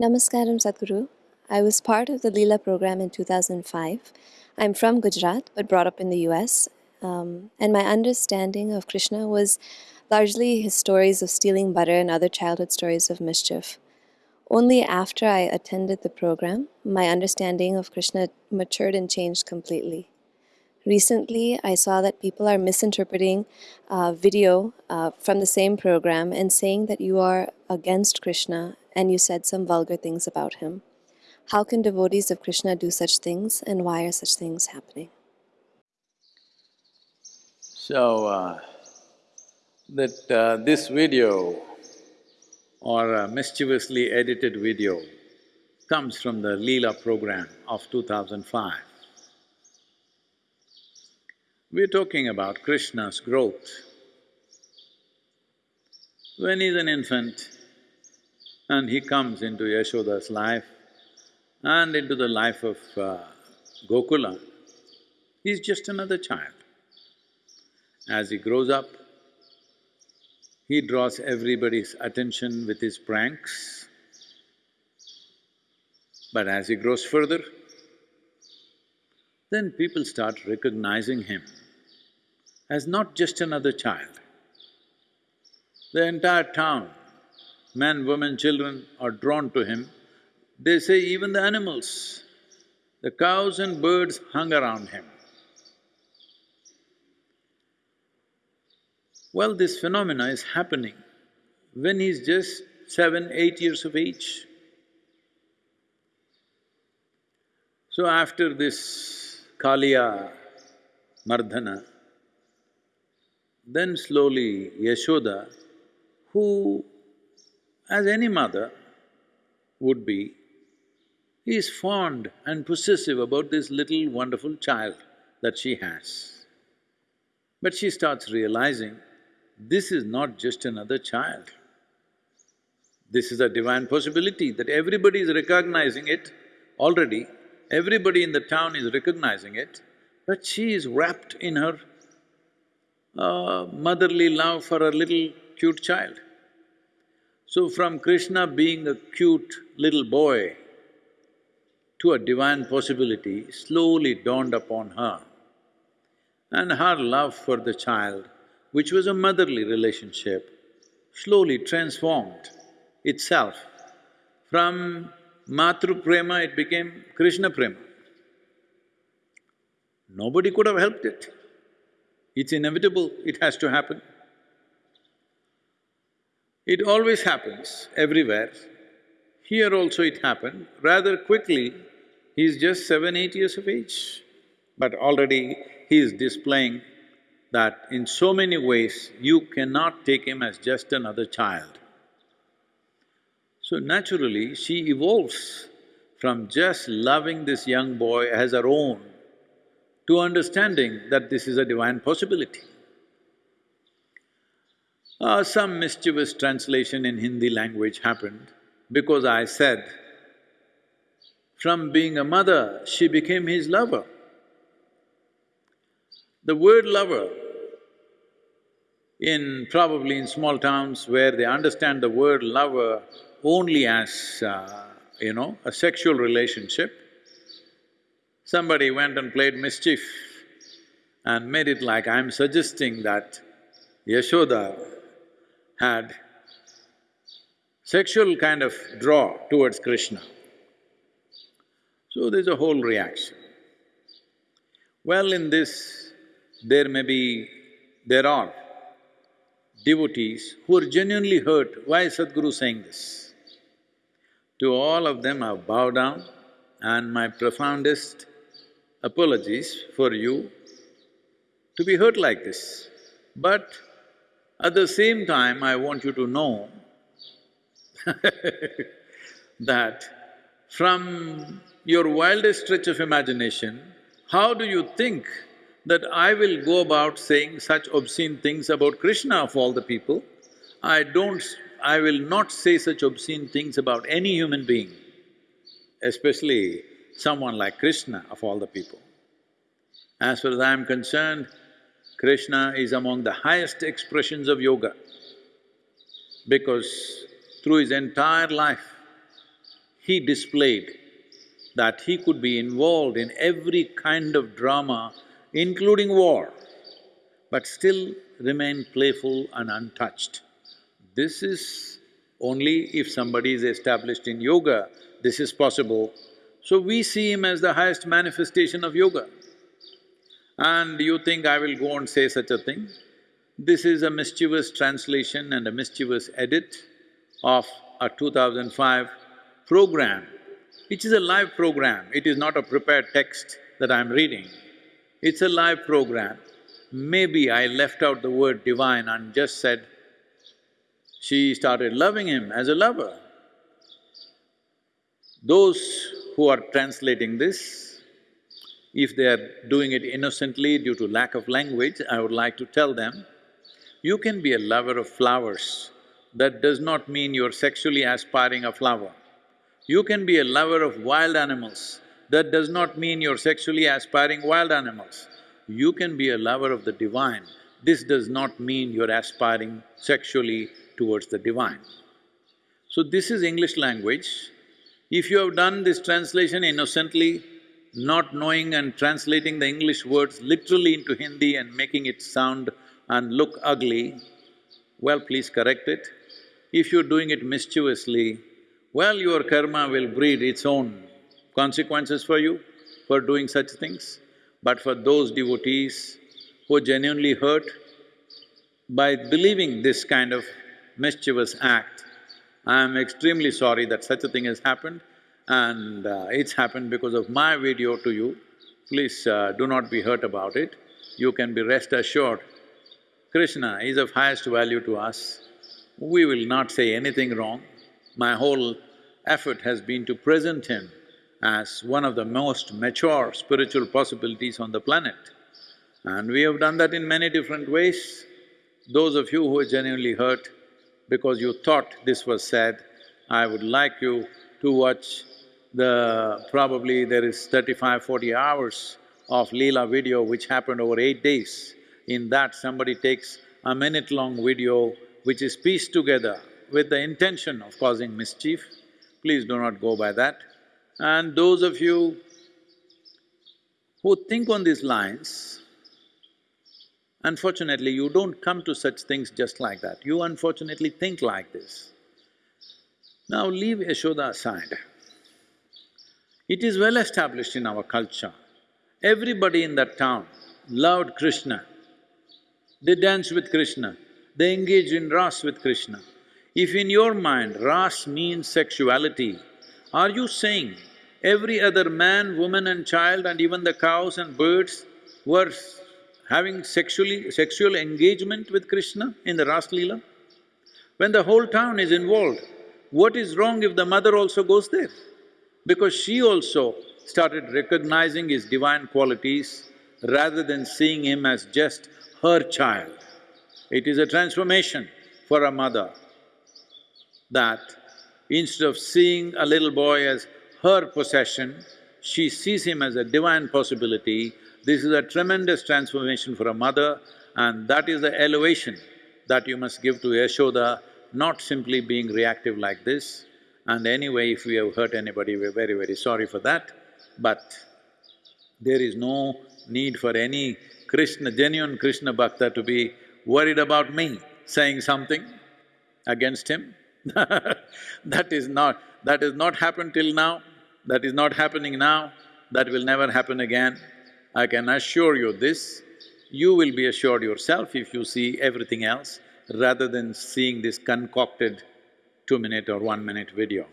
Namaskaram Sadhguru. I was part of the Leela program in 2005. I'm from Gujarat but brought up in the US. Um, and my understanding of Krishna was largely his stories of stealing butter and other childhood stories of mischief. Only after I attended the program, my understanding of Krishna matured and changed completely. Recently, I saw that people are misinterpreting uh, video uh, from the same program and saying that you are against Krishna and you said some vulgar things about him. How can devotees of Krishna do such things and why are such things happening? So, uh, that uh, this video or a mischievously edited video comes from the Leela program of 2005. We're talking about Krishna's growth. When he's an infant and he comes into Yashoda's life and into the life of uh, Gokula, he's just another child. As he grows up, he draws everybody's attention with his pranks. But as he grows further, then people start recognizing him as not just another child. The entire town, men, women, children are drawn to him. They say even the animals, the cows and birds hung around him. Well, this phenomena is happening when he's just seven, eight years of age. So after this Kaliya Mardana, then slowly Yashoda, who as any mother would be, is fond and possessive about this little wonderful child that she has. But she starts realizing this is not just another child. This is a divine possibility that everybody is recognizing it already, everybody in the town is recognizing it, but she is wrapped in her uh, motherly love for a little cute child. So from Krishna being a cute little boy to a divine possibility slowly dawned upon her. And her love for the child which was a motherly relationship, slowly transformed itself. From Matru Prema, it became Krishna Prema. Nobody could have helped it. It's inevitable, it has to happen. It always happens, everywhere. Here also it happened, rather quickly, he's just seven, eight years of age. But already he is displaying that in so many ways you cannot take him as just another child. So naturally, she evolves from just loving this young boy as her own to understanding that this is a divine possibility. Uh, some mischievous translation in Hindi language happened because I said, from being a mother, she became his lover. The word lover in… probably in small towns where they understand the word lover only as, uh, you know, a sexual relationship, somebody went and played mischief and made it like I'm suggesting that Yashoda had sexual kind of draw towards Krishna. So there's a whole reaction. Well, in this, there may be… there are devotees who are genuinely hurt, why is Sadhguru saying this? To all of them I bow down and my profoundest apologies for you to be hurt like this. But at the same time, I want you to know that from your wildest stretch of imagination, how do you think that I will go about saying such obscene things about Krishna of all the people. I don't… I will not say such obscene things about any human being, especially someone like Krishna of all the people. As far as I am concerned, Krishna is among the highest expressions of yoga because through his entire life, he displayed that he could be involved in every kind of drama, including war, but still remain playful and untouched. This is only if somebody is established in yoga, this is possible. So we see him as the highest manifestation of yoga. And you think I will go and say such a thing? This is a mischievous translation and a mischievous edit of a 2005 program, which is a live program, it is not a prepared text that I'm reading. It's a live program. Maybe I left out the word divine and just said, she started loving him as a lover. Those who are translating this, if they are doing it innocently due to lack of language, I would like to tell them, you can be a lover of flowers, that does not mean you're sexually aspiring a flower. You can be a lover of wild animals, that does not mean you're sexually aspiring wild animals. You can be a lover of the divine, this does not mean you're aspiring sexually towards the divine. So this is English language. If you have done this translation innocently, not knowing and translating the English words literally into Hindi and making it sound and look ugly, well, please correct it. If you're doing it mischievously, well, your karma will breed its own consequences for you for doing such things. But for those devotees who genuinely hurt by believing this kind of mischievous act, I am extremely sorry that such a thing has happened and uh, it's happened because of my video to you. Please uh, do not be hurt about it. You can be rest assured Krishna is of highest value to us, we will not say anything wrong. My whole effort has been to present him as one of the most mature spiritual possibilities on the planet. And we have done that in many different ways. Those of you who are genuinely hurt because you thought this was said, I would like you to watch the… probably there is 35, 40 hours of Leela video which happened over eight days. In that somebody takes a minute-long video which is pieced together with the intention of causing mischief, please do not go by that. And those of you who think on these lines, unfortunately you don't come to such things just like that, you unfortunately think like this. Now leave Yashoda aside. It is well established in our culture, everybody in that town loved Krishna they dance with Krishna, they engage in ras with Krishna. If in your mind ras means sexuality, are you saying every other man, woman and child and even the cows and birds were having sexually… sexual engagement with Krishna in the Ras Leela? When the whole town is involved, what is wrong if the mother also goes there? Because she also started recognizing his divine qualities rather than seeing him as just her child. It is a transformation for a mother that instead of seeing a little boy as her possession, she sees him as a divine possibility. This is a tremendous transformation for a mother and that is the elevation that you must give to Yashoda, not simply being reactive like this. And anyway, if we have hurt anybody, we're very, very sorry for that. But there is no need for any Krishna, genuine Krishna Bhakta to be worried about me saying something against him. that is not… that has not happened till now, that is not happening now, that will never happen again. I can assure you this, you will be assured yourself if you see everything else rather than seeing this concocted two-minute or one-minute video.